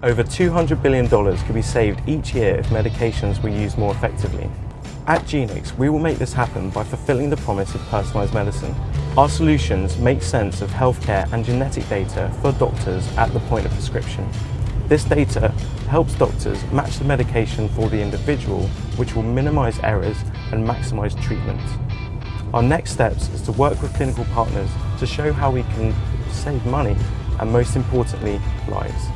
Over $200 billion could be saved each year if medications were used more effectively. At Genix, we will make this happen by fulfilling the promise of personalised medicine. Our solutions make sense of healthcare and genetic data for doctors at the point of prescription. This data helps doctors match the medication for the individual, which will minimise errors and maximise treatment. Our next steps is to work with clinical partners to show how we can save money and most importantly, lives.